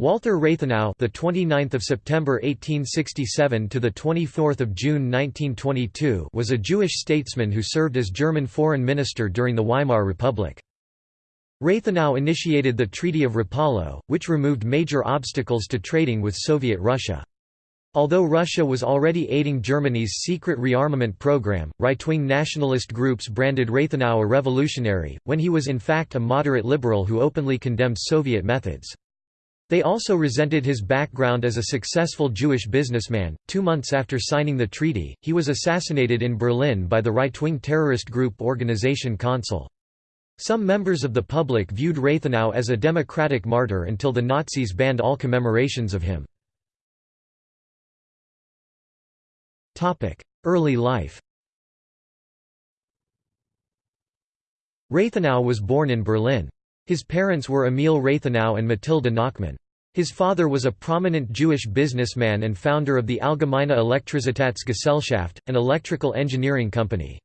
Walther Rathenau, the 29th of September 1867 to the 24th of June 1922, was a Jewish statesman who served as German foreign minister during the Weimar Republic. Rathenau initiated the Treaty of Rapallo, which removed major obstacles to trading with Soviet Russia. Although Russia was already aiding Germany's secret rearmament program, right-wing nationalist groups branded Rathenau a revolutionary, when he was in fact a moderate liberal who openly condemned Soviet methods. They also resented his background as a successful Jewish businessman. Two months after signing the treaty, he was assassinated in Berlin by the right wing terrorist group Organisation Consul. Some members of the public viewed Rathenau as a democratic martyr until the Nazis banned all commemorations of him. Early life Rathenau was born in Berlin. His parents were Emil Rathenau and Mathilde Nachmann. His father was a prominent Jewish businessman and founder of the Allgemeine Elektrizitätsgesellschaft, an electrical engineering company.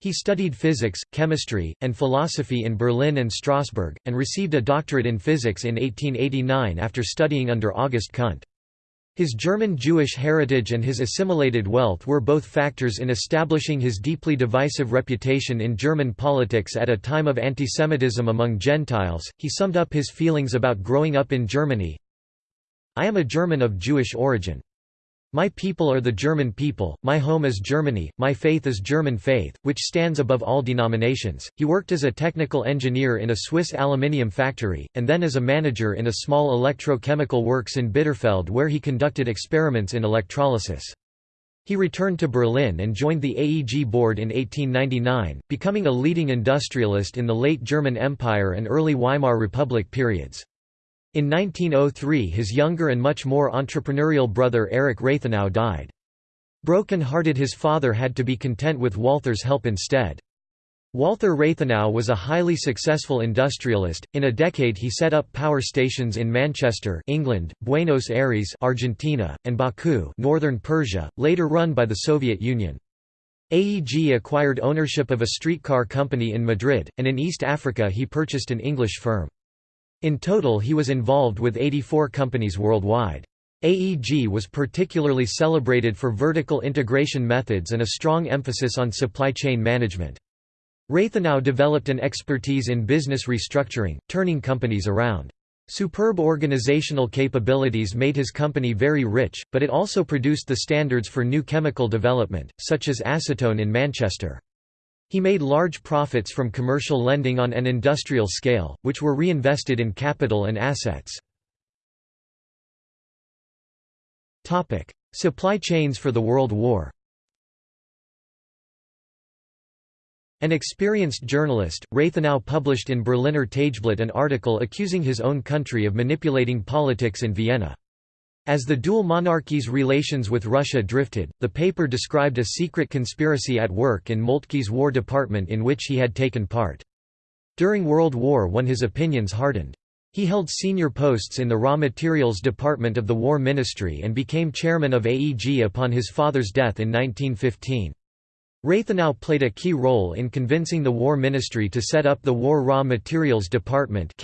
He studied physics, chemistry, and philosophy in Berlin and Strasbourg, and received a doctorate in physics in 1889 after studying under August Kundt. His German Jewish heritage and his assimilated wealth were both factors in establishing his deeply divisive reputation in German politics at a time of antisemitism among Gentiles. He summed up his feelings about growing up in Germany I am a German of Jewish origin. My people are the German people, my home is Germany, my faith is German faith, which stands above all denominations. He worked as a technical engineer in a Swiss aluminium factory, and then as a manager in a small electrochemical works in Bitterfeld where he conducted experiments in electrolysis. He returned to Berlin and joined the AEG board in 1899, becoming a leading industrialist in the late German Empire and early Weimar Republic periods. In 1903 his younger and much more entrepreneurial brother Erich Rathenau died. Broken-hearted his father had to be content with Walther's help instead. Walther Rathenau was a highly successful industrialist. In a decade he set up power stations in Manchester, England, Buenos Aires, Argentina, and Baku, northern Persia, later run by the Soviet Union. AEG acquired ownership of a streetcar company in Madrid, and in East Africa he purchased an English firm. In total he was involved with 84 companies worldwide. AEG was particularly celebrated for vertical integration methods and a strong emphasis on supply chain management. Rathenau developed an expertise in business restructuring, turning companies around. Superb organizational capabilities made his company very rich, but it also produced the standards for new chemical development, such as acetone in Manchester. He made large profits from commercial lending on an industrial scale, which were reinvested in capital and assets. Supply chains for the World War An experienced journalist, Rathenau published in Berliner Tageblatt an article accusing his own country of manipulating politics in Vienna. As the dual monarchy's relations with Russia drifted, the paper described a secret conspiracy at work in Moltke's War Department in which he had taken part. During World War I his opinions hardened. He held senior posts in the Raw Materials Department of the War Ministry and became chairman of AEG upon his father's death in 1915. Rathenau played a key role in convincing the War Ministry to set up the War Raw Materials Department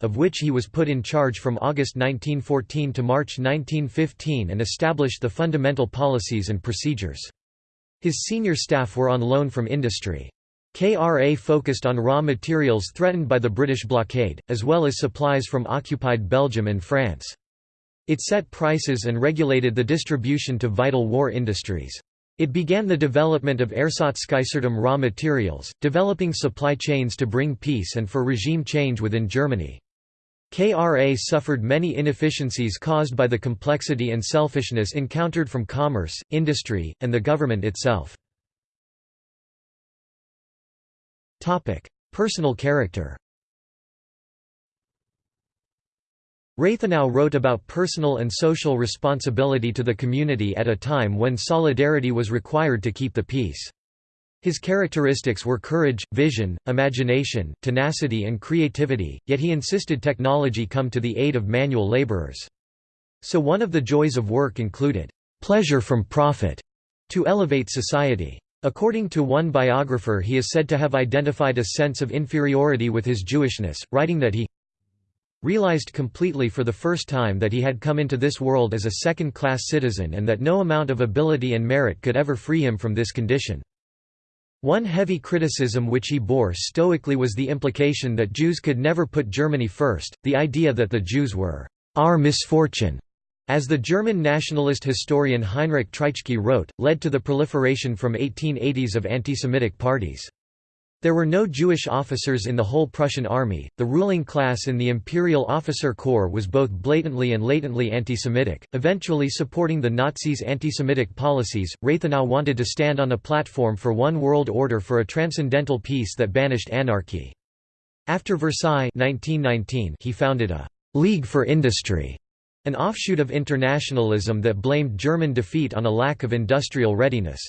of which he was put in charge from August 1914 to March 1915 and established the fundamental policies and procedures. His senior staff were on loan from industry. KRA focused on raw materials threatened by the British blockade, as well as supplies from occupied Belgium and France. It set prices and regulated the distribution to vital war industries. It began the development of Ersatzkaisertum raw materials, developing supply chains to bring peace and for regime change within Germany. KRA suffered many inefficiencies caused by the complexity and selfishness encountered from commerce, industry, and the government itself. Personal character Rathenau wrote about personal and social responsibility to the community at a time when solidarity was required to keep the peace. His characteristics were courage, vision, imagination, tenacity and creativity, yet he insisted technology come to the aid of manual laborers. So one of the joys of work included, "...pleasure from profit", to elevate society. According to one biographer he is said to have identified a sense of inferiority with his Jewishness, writing that he realized completely for the first time that he had come into this world as a second-class citizen and that no amount of ability and merit could ever free him from this condition. One heavy criticism which he bore stoically was the implication that Jews could never put Germany first, the idea that the Jews were our misfortune, as the German nationalist historian Heinrich Treitschke wrote, led to the proliferation from 1880s of anti-Semitic parties. There were no Jewish officers in the whole Prussian army. The ruling class in the Imperial Officer Corps was both blatantly and latently anti-Semitic, eventually supporting the Nazis' anti-Semitic policies. Rathenau wanted to stand on a platform for one world order for a transcendental peace that banished anarchy. After Versailles 1919, he founded a League for Industry, an offshoot of internationalism that blamed German defeat on a lack of industrial readiness.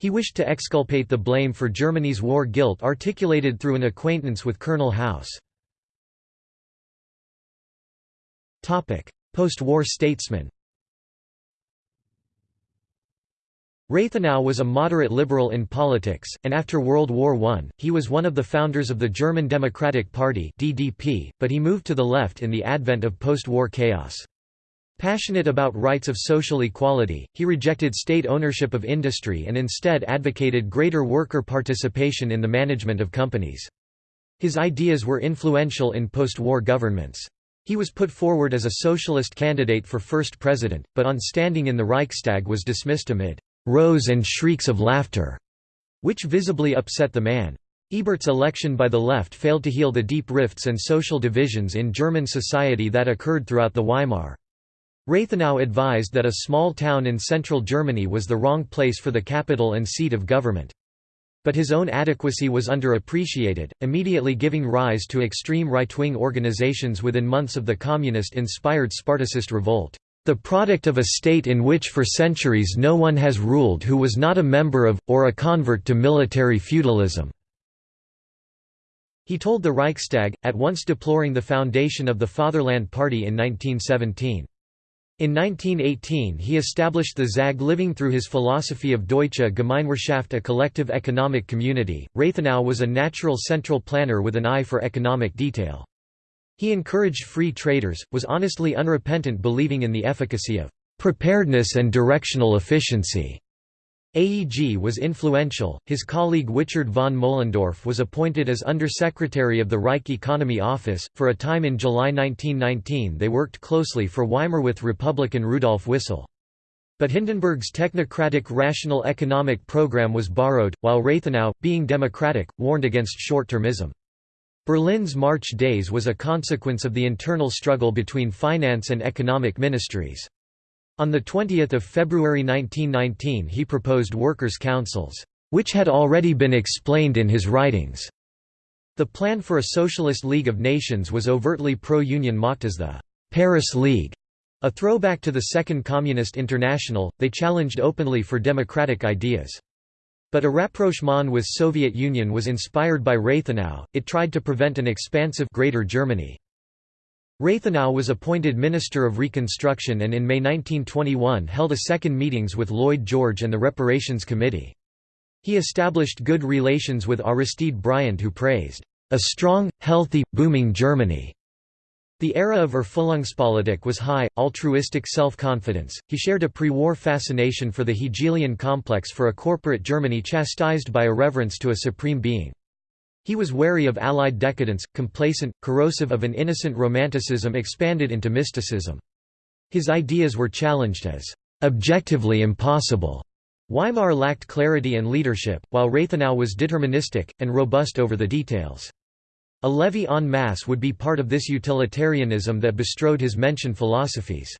He wished to exculpate the blame for Germany's war guilt articulated through an acquaintance with Colonel House. Post-war statesman Rathenau was a moderate liberal in politics, and after World War I, he was one of the founders of the German Democratic Party (DDP), but he moved to the left in the advent of post-war chaos. Passionate about rights of social equality, he rejected state ownership of industry and instead advocated greater worker participation in the management of companies. His ideas were influential in post-war governments. He was put forward as a socialist candidate for first president, but on standing in the Reichstag was dismissed amid «rows and shrieks of laughter», which visibly upset the man. Ebert's election by the left failed to heal the deep rifts and social divisions in German society that occurred throughout the Weimar. Rathenau advised that a small town in central Germany was the wrong place for the capital and seat of government. But his own adequacy was underappreciated, immediately giving rise to extreme right-wing organizations within months of the communist-inspired Spartacist revolt. The product of a state in which for centuries no one has ruled who was not a member of, or a convert to military feudalism." He told the Reichstag, at once deploring the foundation of the Fatherland Party in 1917. In 1918 he established the ZAG living through his philosophy of Deutsche Gemeinwirtschaft a collective economic community. Rathenau was a natural central planner with an eye for economic detail. He encouraged free traders, was honestly unrepentant believing in the efficacy of preparedness and directional efficiency. AEG was influential, his colleague Wichard von Moellendorff was appointed as Undersecretary of the Reich Economy Office. For a time in July 1919 they worked closely for Weimar with Republican Rudolf Wissel. But Hindenburg's technocratic rational economic program was borrowed, while Rathenau, being democratic, warned against short-termism. Berlin's March days was a consequence of the internal struggle between finance and economic ministries. On 20 February 1919 he proposed workers' councils, which had already been explained in his writings. The plan for a Socialist League of Nations was overtly pro-union mocked as the Paris League. A throwback to the Second Communist International, they challenged openly for democratic ideas. But a rapprochement with Soviet Union was inspired by Rathenau, it tried to prevent an expansive Greater Germany. Rathenau was appointed Minister of Reconstruction and in May 1921 held a second meetings with Lloyd George and the Reparations Committee. He established good relations with Aristide Briand who praised, "...a strong, healthy, booming Germany." The era of Erfüllungspolitik was high, altruistic self-confidence. He shared a pre-war fascination for the Hegelian complex for a corporate Germany chastised by a reverence to a supreme being. He was wary of Allied decadence, complacent, corrosive of an innocent romanticism expanded into mysticism. His ideas were challenged as objectively impossible. Weimar lacked clarity and leadership, while Rathenau was deterministic, and robust over the details. A levée en masse would be part of this utilitarianism that bestrode his mentioned philosophies.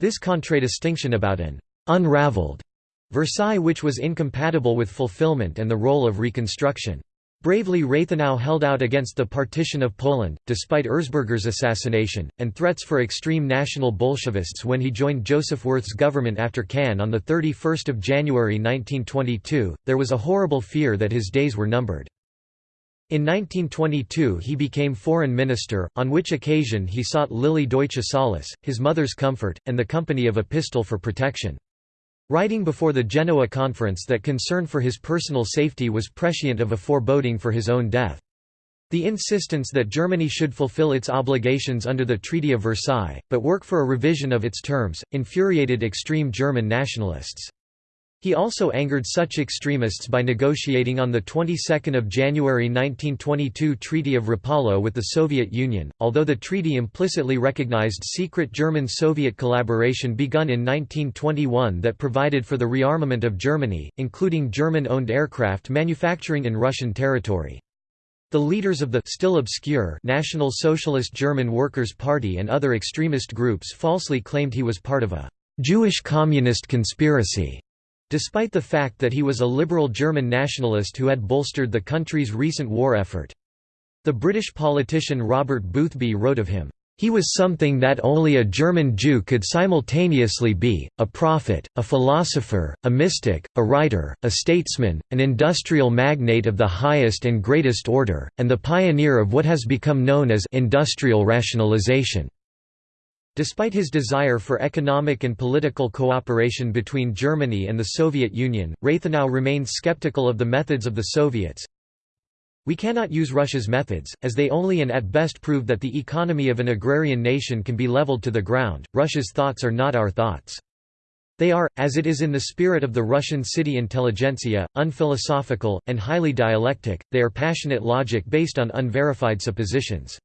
This contradistinction about an unraveled Versailles which was incompatible with fulfillment and the role of reconstruction. Bravely Rathenau held out against the partition of Poland, despite Erzberger's assassination, and threats for extreme national Bolshevists when he joined Joseph Wirth's government after Cannes on 31 January 1922, there was a horrible fear that his days were numbered. In 1922 he became foreign minister, on which occasion he sought Lilly Deutsche Solace, his mother's comfort, and the company of a pistol for protection. Writing before the Genoa conference that concern for his personal safety was prescient of a foreboding for his own death. The insistence that Germany should fulfill its obligations under the Treaty of Versailles, but work for a revision of its terms, infuriated extreme German nationalists. He also angered such extremists by negotiating on the 22nd of January 1922 Treaty of Rapallo with the Soviet Union, although the treaty implicitly recognized secret German-Soviet collaboration begun in 1921 that provided for the rearmament of Germany, including German-owned aircraft manufacturing in Russian territory. The leaders of the still obscure National Socialist German Workers' Party and other extremist groups falsely claimed he was part of a Jewish communist conspiracy. Despite the fact that he was a liberal German nationalist who had bolstered the country's recent war effort. The British politician Robert Boothby wrote of him, "...he was something that only a German Jew could simultaneously be, a prophet, a philosopher, a mystic, a writer, a statesman, an industrial magnate of the highest and greatest order, and the pioneer of what has become known as industrial rationalization." Despite his desire for economic and political cooperation between Germany and the Soviet Union, Rathenau remained skeptical of the methods of the Soviets. We cannot use Russia's methods, as they only and at best prove that the economy of an agrarian nation can be leveled to the ground. Russia's thoughts are not our thoughts. They are, as it is in the spirit of the Russian city intelligentsia, unphilosophical, and highly dialectic, they are passionate logic based on unverified suppositions.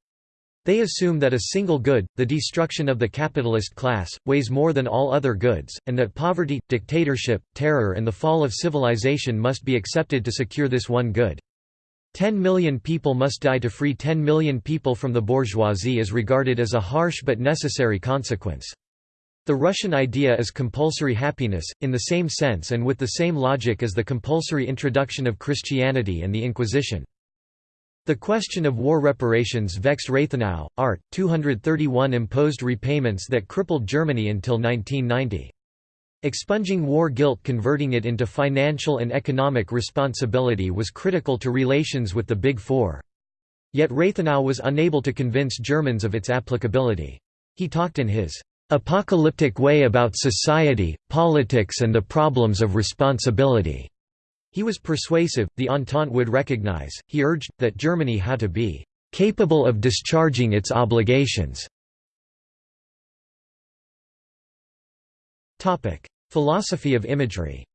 They assume that a single good, the destruction of the capitalist class, weighs more than all other goods, and that poverty, dictatorship, terror and the fall of civilization must be accepted to secure this one good. Ten million people must die to free ten million people from the bourgeoisie is regarded as a harsh but necessary consequence. The Russian idea is compulsory happiness, in the same sense and with the same logic as the compulsory introduction of Christianity and the Inquisition. The question of war reparations vexed Rathenau. Art. 231 imposed repayments that crippled Germany until 1990. Expunging war guilt converting it into financial and economic responsibility was critical to relations with the Big Four. Yet Rathenau was unable to convince Germans of its applicability. He talked in his apocalyptic way about society, politics and the problems of responsibility. He was persuasive, the Entente would recognize, he urged, that Germany had to be "...capable of discharging its obligations." Philosophy of imagery.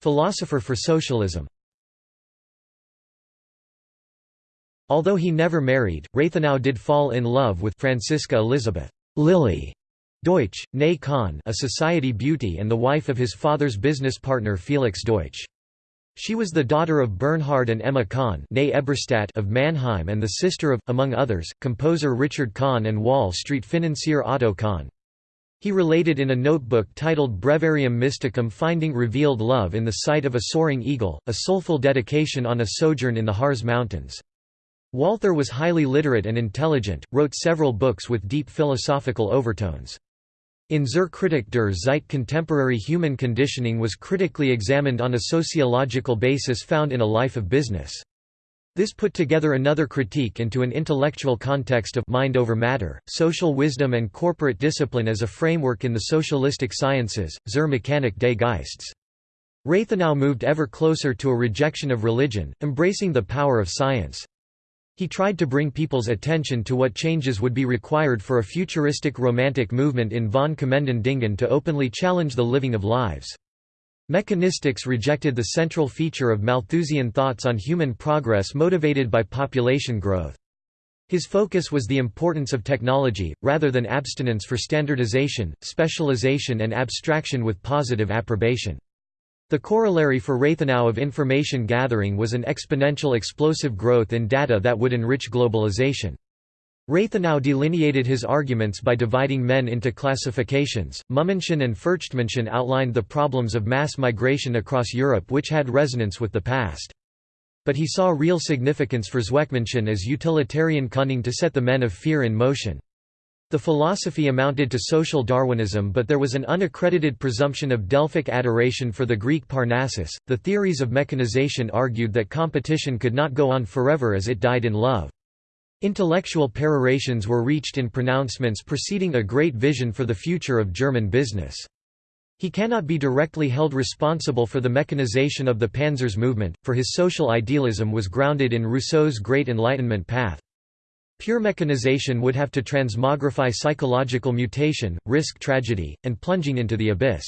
Philosopher for socialism. Although he never married, Rathenau did fall in love with Franziska Elisabeth Lily Deutsch, née Kahn a society beauty and the wife of his father's business partner Felix Deutsch. She was the daughter of Bernhard and Emma Kahn of Mannheim and the sister of, among others, composer Richard Kahn and Wall Street financier Otto Kahn. He related in a notebook titled Breviarium Mysticum finding revealed love in the sight of a soaring eagle, a soulful dedication on a sojourn in the Harz Mountains. Walther was highly literate and intelligent, wrote several books with deep philosophical overtones. In Zur Kritik der Zeit contemporary human conditioning was critically examined on a sociological basis found in A Life of Business. This put together another critique into an intellectual context of mind over matter, social wisdom and corporate discipline as a framework in the socialistic sciences, Zur Mechanik des Geistes. Rathenau moved ever closer to a rejection of religion, embracing the power of science. He tried to bring people's attention to what changes would be required for a futuristic romantic movement in von Kommenden Dingen to openly challenge the living of lives. Mechanistics rejected the central feature of Malthusian thoughts on human progress motivated by population growth. His focus was the importance of technology, rather than abstinence for standardization, specialization and abstraction with positive approbation. The corollary for Rathenau of information gathering was an exponential explosive growth in data that would enrich globalization. Rathenau delineated his arguments by dividing men into classifications. Mutmenschen and Furchtmenschen outlined the problems of mass migration across Europe which had resonance with the past. But he saw real significance for Zweckmenschen as utilitarian cunning to set the men of fear in motion. The philosophy amounted to social Darwinism, but there was an unaccredited presumption of Delphic adoration for the Greek Parnassus. The theories of mechanization argued that competition could not go on forever as it died in love. Intellectual perorations were reached in pronouncements preceding a great vision for the future of German business. He cannot be directly held responsible for the mechanization of the Panzers movement, for his social idealism was grounded in Rousseau's Great Enlightenment path. Pure mechanization would have to transmogrify psychological mutation, risk tragedy, and plunging into the abyss.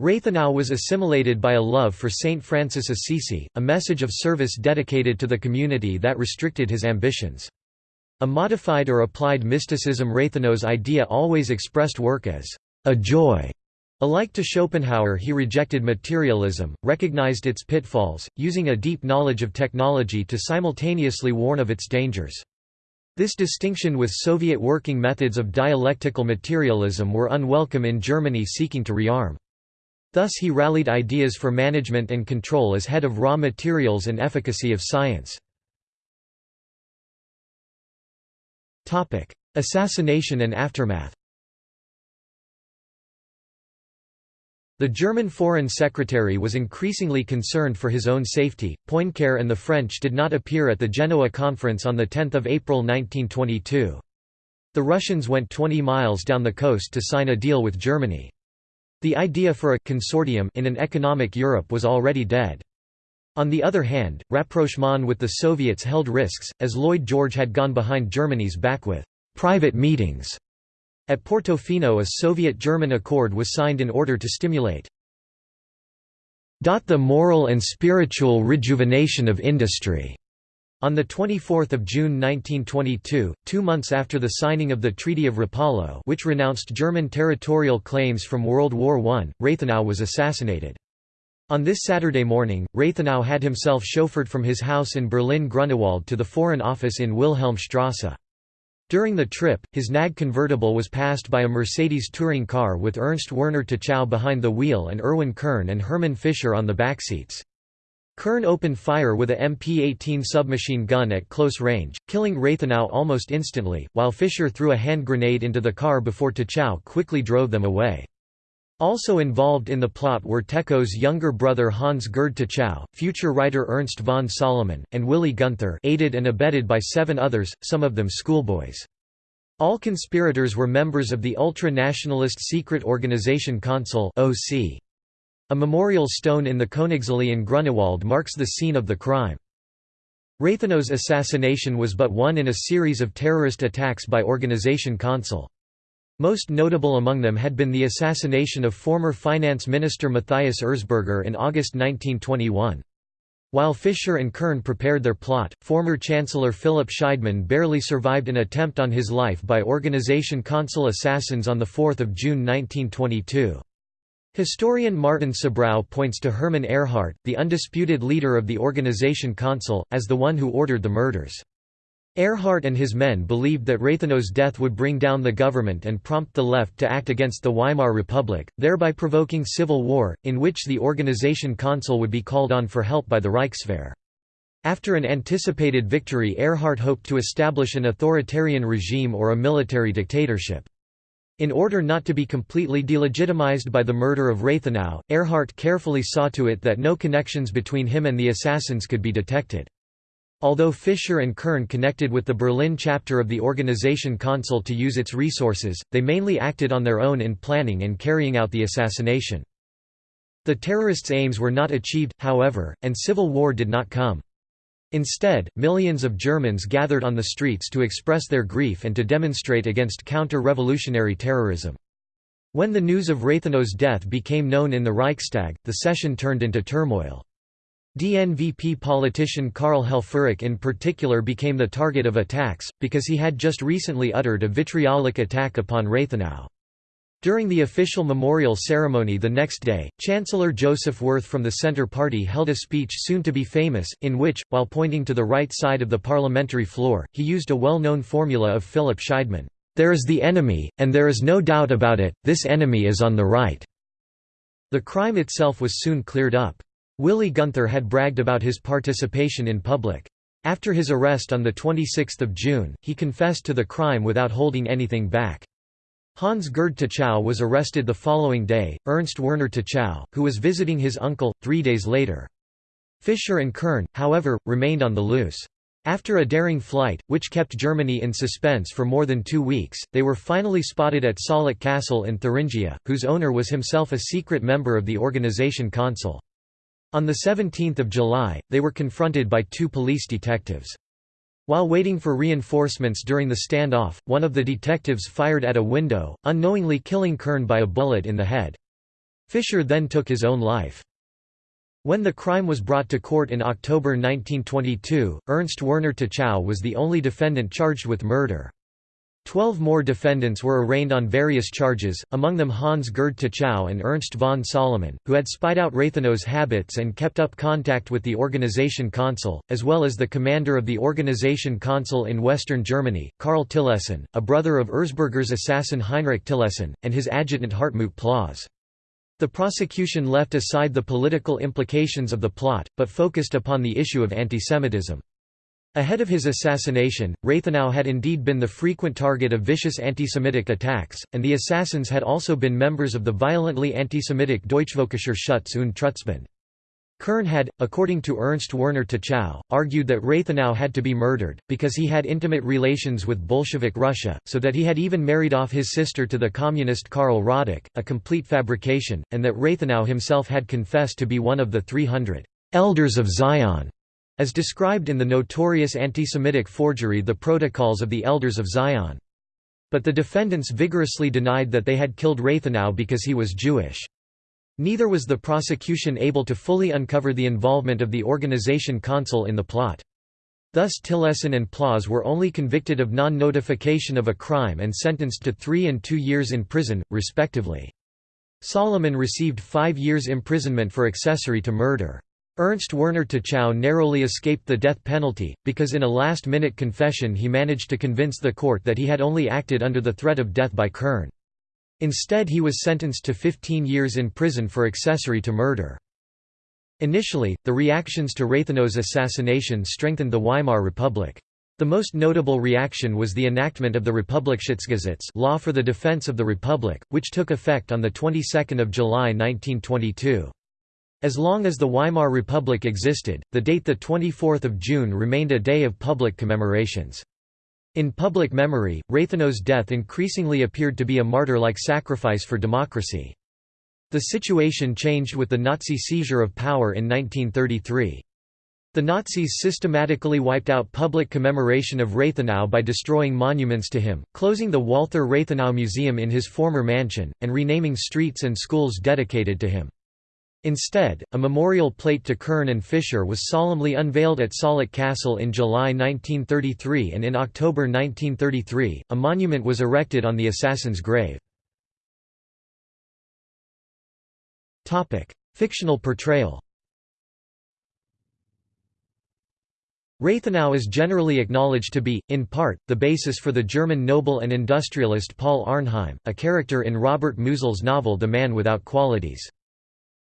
Rathenau was assimilated by a love for Saint Francis Assisi, a message of service dedicated to the community that restricted his ambitions. A modified or applied mysticism Rathenau's idea always expressed work as a joy. Alike to Schopenhauer he rejected materialism, recognized its pitfalls, using a deep knowledge of technology to simultaneously warn of its dangers. This distinction with Soviet working methods of dialectical materialism were unwelcome in Germany seeking to rearm. Thus he rallied ideas for management and control as head of raw materials and efficacy of science. Assassination and aftermath The German Foreign Secretary was increasingly concerned for his own safety. Poincare and the French did not appear at the Genoa conference on 10 April 1922. The Russians went 20 miles down the coast to sign a deal with Germany. The idea for a «consortium» in an economic Europe was already dead. On the other hand, rapprochement with the Soviets held risks, as Lloyd George had gone behind Germany's back with «private meetings» At Portofino a Soviet-German accord was signed in order to stimulate the moral and spiritual rejuvenation of industry. On 24 June 1922, two months after the signing of the Treaty of Rapallo which renounced German territorial claims from World War I, Rathenau was assassinated. On this Saturday morning, Rathenau had himself chauffeured from his house in Berlin-Grunewald to the Foreign Office in Wilhelmstrasse. During the trip, his NAG convertible was passed by a Mercedes touring car with Ernst Werner Techow behind the wheel and Erwin Kern and Hermann Fischer on the backseats. Kern opened fire with a MP-18 submachine gun at close range, killing Rathenau almost instantly, while Fischer threw a hand grenade into the car before Techow quickly drove them away. Also involved in the plot were Techow's younger brother Hans Gerd Techow, future writer Ernst von Salomon, and Willy Gunther aided and abetted by seven others, some of them schoolboys. All conspirators were members of the ultra-nationalist secret organization Consul A memorial stone in the Königsallee in Grunewald marks the scene of the crime. Rathenau's assassination was but one in a series of terrorist attacks by Organization Consul. Most notable among them had been the assassination of former finance minister Matthias Erzberger in August 1921. While Fischer and Kern prepared their plot, former Chancellor Philipp Scheidemann barely survived an attempt on his life by Organization Consul assassins on 4 June 1922. Historian Martin Sabrow points to Hermann Ehrhardt, the undisputed leader of the Organization Consul, as the one who ordered the murders. Ehrhardt and his men believed that Rathenau's death would bring down the government and prompt the left to act against the Weimar Republic, thereby provoking civil war, in which the organization consul would be called on for help by the Reichswehr. After an anticipated victory Ehrhardt hoped to establish an authoritarian regime or a military dictatorship. In order not to be completely delegitimized by the murder of Rathenau, Ehrhardt carefully saw to it that no connections between him and the assassins could be detected. Although Fischer and Kern connected with the Berlin chapter of the Organization Consul to use its resources, they mainly acted on their own in planning and carrying out the assassination. The terrorists' aims were not achieved, however, and civil war did not come. Instead, millions of Germans gathered on the streets to express their grief and to demonstrate against counter-revolutionary terrorism. When the news of Rathenau's death became known in the Reichstag, the session turned into turmoil. DNVP politician Karl Helfferich in particular became the target of attacks, because he had just recently uttered a vitriolic attack upon Rathenau. During the official memorial ceremony the next day, Chancellor Joseph Wirth from the Centre Party held a speech soon to be famous, in which, while pointing to the right side of the parliamentary floor, he used a well-known formula of Philipp Scheidemann, "'There is the enemy, and there is no doubt about it, this enemy is on the right." The crime itself was soon cleared up. Willy Gunther had bragged about his participation in public. After his arrest on 26 June, he confessed to the crime without holding anything back. Hans Gerd Techow was arrested the following day, Ernst Werner Techow, who was visiting his uncle, three days later. Fischer and Kern, however, remained on the loose. After a daring flight, which kept Germany in suspense for more than two weeks, they were finally spotted at Saaleck Castle in Thuringia, whose owner was himself a secret member of the organization Consul. On 17 July, they were confronted by two police detectives. While waiting for reinforcements during the standoff, one of the detectives fired at a window, unknowingly killing Kern by a bullet in the head. Fischer then took his own life. When the crime was brought to court in October 1922, Ernst Werner Techow was the only defendant charged with murder. Twelve more defendants were arraigned on various charges, among them Hans Gerd Techow and Ernst von Salomon, who had spied out Rathenau's habits and kept up contact with the Organization Consul, as well as the commander of the Organization Consul in western Germany, Karl Tillessen, a brother of Erzberger's assassin Heinrich Tillessen, and his adjutant Hartmut Plaas. The prosecution left aside the political implications of the plot, but focused upon the issue of antisemitism. Ahead of his assassination, Rathenau had indeed been the frequent target of vicious anti-Semitic attacks, and the assassins had also been members of the violently anti-Semitic Deutschvölkischer Schutz und Trutzbund. Kern had, according to Ernst Werner Techow, argued that Rathenau had to be murdered, because he had intimate relations with Bolshevik Russia, so that he had even married off his sister to the communist Karl Radek, a complete fabrication, and that Rathenau himself had confessed to be one of the 300 «elders of Zion», as described in the notorious anti-Semitic forgery The Protocols of the Elders of Zion. But the defendants vigorously denied that they had killed Rathenau because he was Jewish. Neither was the prosecution able to fully uncover the involvement of the organization Consul in the plot. Thus Tillessen and Plaas were only convicted of non-notification of a crime and sentenced to three and two years in prison, respectively. Salomon received five years imprisonment for accessory to murder. Ernst Werner Techow narrowly escaped the death penalty, because in a last-minute confession he managed to convince the court that he had only acted under the threat of death by Kern. Instead he was sentenced to 15 years in prison for accessory to murder. Initially, the reactions to Rathenau's assassination strengthened the Weimar Republic. The most notable reaction was the enactment of the Republikschutzgesetz law for the defense of the Republic, which took effect on the 22nd of July 1922. As long as the Weimar Republic existed, the date 24 June remained a day of public commemorations. In public memory, Rathenau's death increasingly appeared to be a martyr-like sacrifice for democracy. The situation changed with the Nazi seizure of power in 1933. The Nazis systematically wiped out public commemoration of Rathenau by destroying monuments to him, closing the Walther Rathenau Museum in his former mansion, and renaming streets and schools dedicated to him. Instead, a memorial plate to Kern and Fischer was solemnly unveiled at Saaleck Castle in July 1933 and in October 1933, a monument was erected on the assassin's grave. Fictional portrayal Rathenau is generally acknowledged to be, in part, the basis for the German noble and industrialist Paul Arnheim, a character in Robert Musil's novel The Man Without Qualities.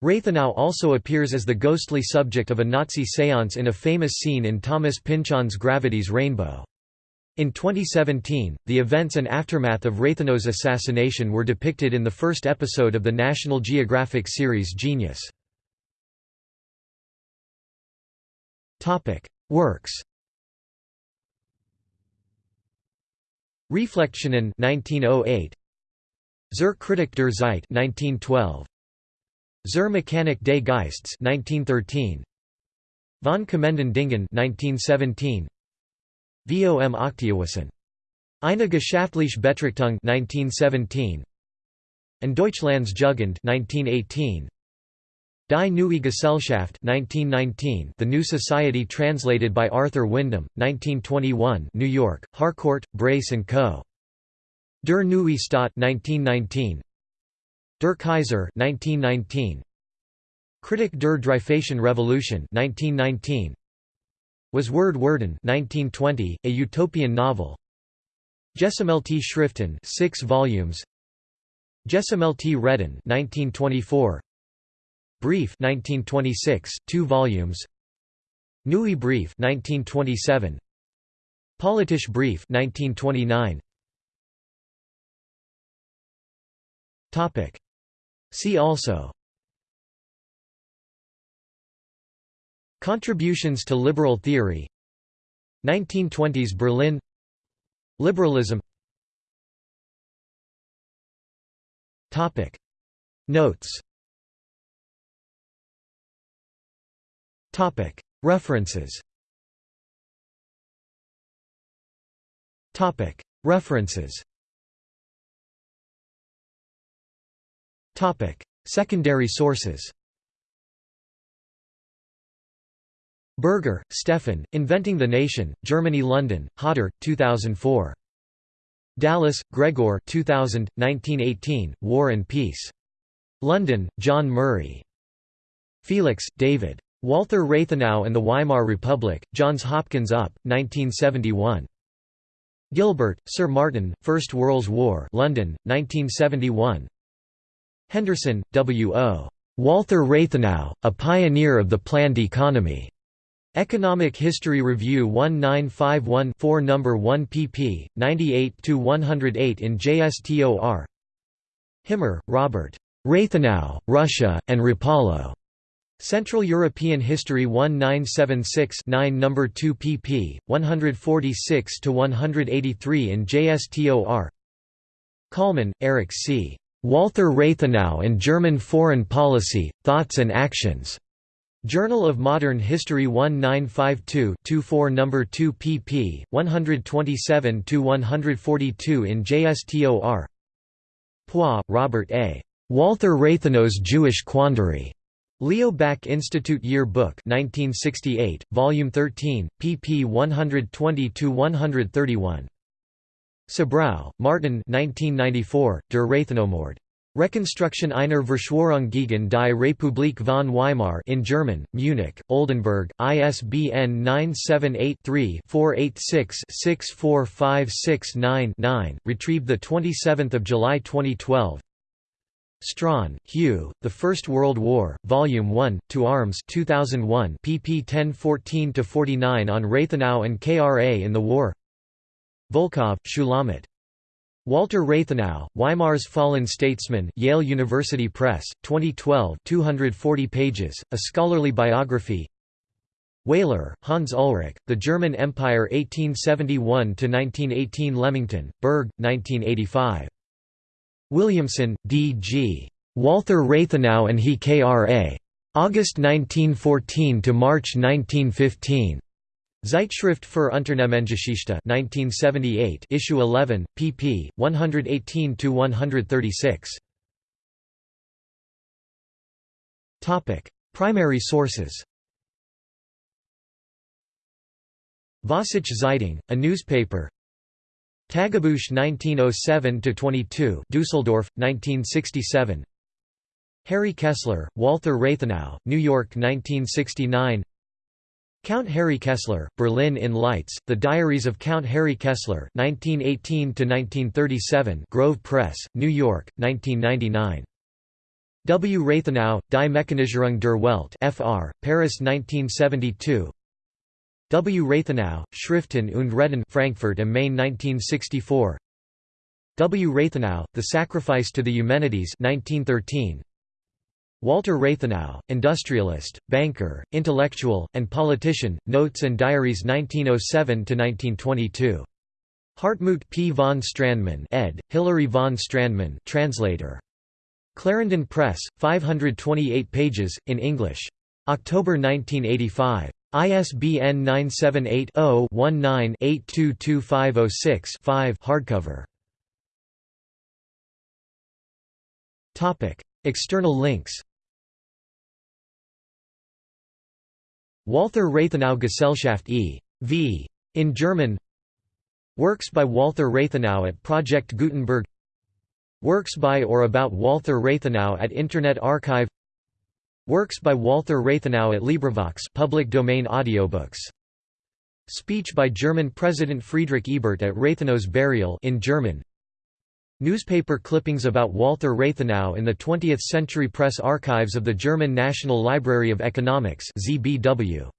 Rathenau also appears as the ghostly subject of a Nazi séance in a famous scene in Thomas Pynchon's Gravity's Rainbow. In 2017, the events and aftermath of Rathenau's assassination were depicted in the first episode of the National Geographic series Genius. Works Reflexionen 1908 Zur Kritik der Zeit 1912 Zur Mechanik des Geists 1913 Von Kommenden Dingen 1917 Vom Aktienwissen. Eine geschaftliche Betrachtung 1917 and Deutschlands Jugend 1918 Die Neue Gesellschaft 1919 The New Society translated by Arthur Wyndham 1921 New York Harcourt Brace and Co. Der Neue Staat 1919 Der Kaiser 1919 Kritik der Dreyfusischen Revolution 1919 Was Word Worden 1920 a utopian novel. Gesammelte Schriften 6 volumes. Gesammelte Reden 1924 Brief 1926 2 volumes. Neue Brief 1927 Politische Brief 1929 Topic See also. Contributions to liberal theory. 1920s Berlin. Liberalism. Topic. Notes. Topic. References. Topic. References Secondary sources Berger, Stefan, Inventing the Nation, Germany London, Hodder, 2004. Dallas, Gregor 2000, 1918, War and Peace. London, John Murray. Felix, David. Walther Rathenau and the Weimar Republic, Johns Hopkins UP, 1971. Gilbert, Sir Martin, First World War London, 1971. Henderson, W. O. Walther Rathenau, a pioneer of the planned economy. Economic History Review 1951-4 No. 1 pp. 98–108 in JSTOR Himmer, Robert. Rathenau, Russia, and Rapallo. Central European History 1976 9 No. 2 pp. 146–183 in JSTOR Kallman, Eric C. Walther Rathenau and German Foreign Policy, Thoughts and Actions. Journal of Modern History 1952-24 No. 2 pp. 127–142 in JSTOR Pois, Robert A. Walther Rathenau's Jewish Quandary. Leo Baeck Institute Year Book 1968, Volume 13, pp 120–131. Sabrow, Martin 1994, Der Rathenau-Mord. Reconstruction einer Verschwörung gegen die Republik von Weimar in German, Munich, Oldenbourg, ISBN 978-3-486-64569-9, retrieved 27 July 2012 Strachan, Hugh, The First World War, Volume 1, To Arms 2001 pp 1014–49 on Rathenau and KRA in the War Volkov, Shulamit. Walther Rathenau, Weimar's Fallen Statesman Yale University Press, 2012 240 pages, a scholarly biography Wehler, Hans Ulrich, The German Empire 1871–1918 Leamington, Berg, 1985. Williamson, D. G. Walther Rathenau and he K.R.A. August 1914 to March 1915. Zeitschrift für Unternehmensgeschichte 1978 issue 11 pp. 118 to 136 Topic. Primary sources. Vossische Zeitung a newspaper. Tagebuch 1907 to 22 Düsseldorf 1967 Harry Kessler Walther Rathenau New York 1969 Count Harry Kessler, Berlin in Lights, The Diaries of Count Harry Kessler 1918–1937 Grove Press, New York, 1999. W. Rathenau, Die Mechanisierung der Welt Fr., Paris 1972 W. Rathenau, Schriften und Reden Frankfurt am Main 1964 W. Rathenau, The Sacrifice to the Eumenides 1913 Walther Rathenau, industrialist, banker, intellectual, and politician, Notes and Diaries 1907–1922. Hartmut P. von Strandmann ed., Hilary von Strandmann translator. Clarendon Press, 528 pages, in English. October 1985. ISBN 978 0 19 822506 5 hardcover. External links Walther Rathenau Gesellschaft e.V. in German. Works by Walther Rathenau at Project Gutenberg. Works by or about Walther Rathenau at Internet Archive. Works by Walther Rathenau at LibriVox public domain audiobooks. Speech by German President Friedrich Ebert at Rathenau's burial in German Newspaper clippings about Walther Rathenau in the 20th Century Press Archives of the German National Library of Economics ZBW.